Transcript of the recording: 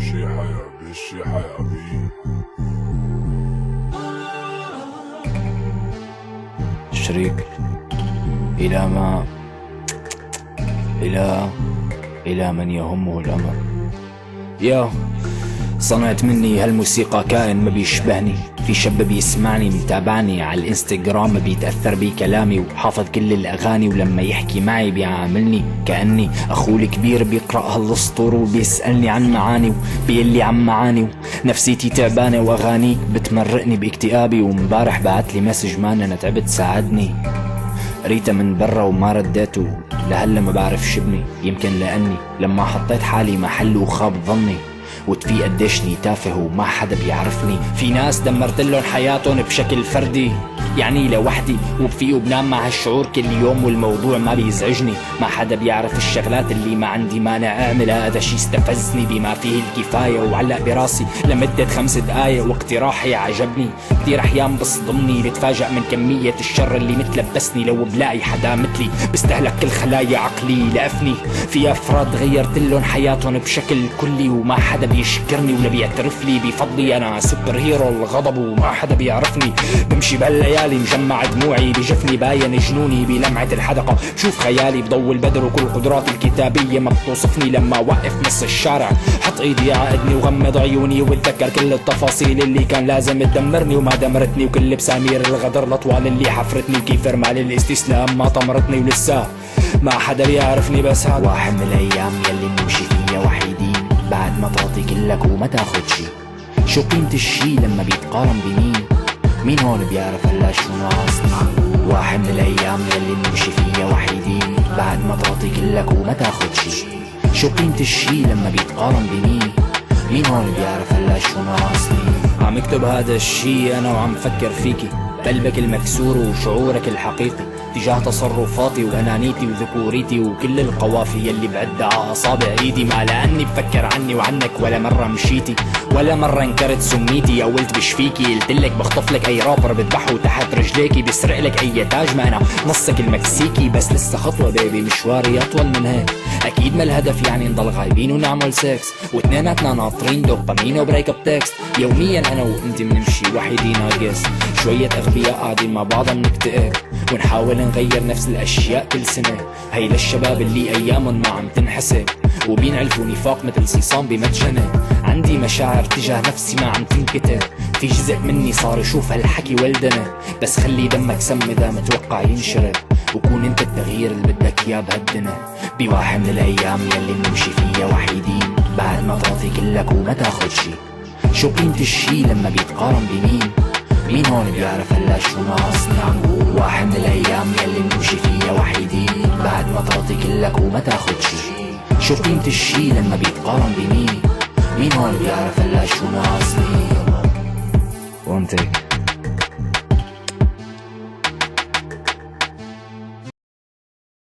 شي حياة بالشي حياة بي شريك إلى ما إلى إلى من يهمه الأمر. يا صنعت مني هالموسيقى كائن ما بيشبهني في شاب بيسمعني متابعني على الإنستغرام بيتأثر بكلامي وحافظ كل الأغاني ولما يحكي معي بيعاملني كأني أخوه الكبير بيقرأ هالسطور وبيسألني عن معاني وبيقلي عن معاني نفسيتي تعبانة وأغانيك بتمرقني باكتئابي ومبارح بعت لي مسج مان أنا تعبت ساعدني. قريتها من برا وما رديته. لهلا ما بعرف شبني يمكن لأني لما حطيت حالي محل وخاب ظني. وتفي قديشني تافه وما حدا بيعرفني. في ناس دمرت لهم حياتهم بشكل فردي. يعني لوحدي وبفيق وبنام مع هالشعور كل يوم والموضوع ما بيزعجني. ما حدا بيعرف الشغلات اللي ما عندي مانع اعملها هذا شي استفزني بما فيه الكفاية وعلق براسي. لمدة خمس دقايق واقتراحي عجبني. كثير أحيان بصدمني بتفاجأ من كمية الشر اللي متلبسني. لو بلاقي حدا مثلي بستهلك كل خلايا عقلي لأفني. في أفراد غيرت لهم حياتهم بشكل كلي وما حدا بيشكرني ولا بيعترف لي بفضلي. أنا super hero الغضب وما حدا بيعرفني. بمشي بهالليالي مجمع دموعي بجفني. باين جنوني بلمعة الحدقة. شوف خيالي بضو البدر وكل قدراتي الكتابية ما بتوصفني. لما وقف نص الشارع حط إيدي عقدني وغمض عيوني واتذكر كل التفاصيل اللي كان لازم تدمرني وما دمرتني. وكل بسامير الغدر الأطوال اللي حفرتني. وكيف رمال الاستسلام ما طمرتني ولسه ما حدا بيعرفني. بس هذا واحد من الأيام يلي نمشي فيها وحيدين بعد ما تعطي كلك وما تاخد شي شو قيمة الشي لما بيتقارن بمين؟ مين هون بيعرف هلا شو ناقصني واحد من الأيام يلي نمشي فيها وحيدين بعد ما تعطي كلك وما تاخد شي شو قيمة الشي لما بيتقارن بمين؟ مين هون بيعرف هلا شو ناقصني عم اكتب هذا الشي أنا وعم فكر فيكي قلبك المكسور وشعورك الحقيقي تجاه تصرفاتي وأنانيتي وذكوريتي وكل القوافي يلي بعدها على اصابع ايدي ما لاني بفكر عني وعنك ولا مرة مشيتي ولا مرة انكرت سميتي أو قلت بشفيكي قلتلك بخطف لك أي رابر بذبحه تحت رجليكي بسرق لك أي تاج ما أنا نصك المكسيكي بس لسه خطوة baby مشواري أطول من هيك. أكيد ما الهدف يعني نضل غايبين ونعمل سكس واثنيناتنا ناطرين دوبامين و break up text يوميا أنا وأنت بنمشي وحيدين ناقص شوية أغبياء قاعدين مع بعض بنكتئب. ونحاول نغير نفس الأشياء كل سنة. هي للشباب اللي ايامهم ما عم تنحسب. وبينعلفوا نفاق مثل صيصان بمتجنة عندي مشاعر تجاه نفسي ما عم تنكتب. في جزء مني صار يشوف هالحكي ولدنا. بس خلي دمك سم إذا متوقع ينشرب. وكون انت التغيير اللي بدك إياه بهالدنا بواحد من الأيام يلي بنمشي فيها وحيدين. بعد ما تعطي كلك وما تاخد شي. شو قيمة الشي لما بيتقارن بمين؟ مين هون بيعرف هلا شو ناقصني عم بقول واحد من الأيام يلي بنمشي فيها وحيدين. بعد ما تعطي كلك وما تاخد شي. شو قيمة الشي لما بيتقارن بمين؟ مين هون بيعرف هلا شو ناقصني؟ وانتك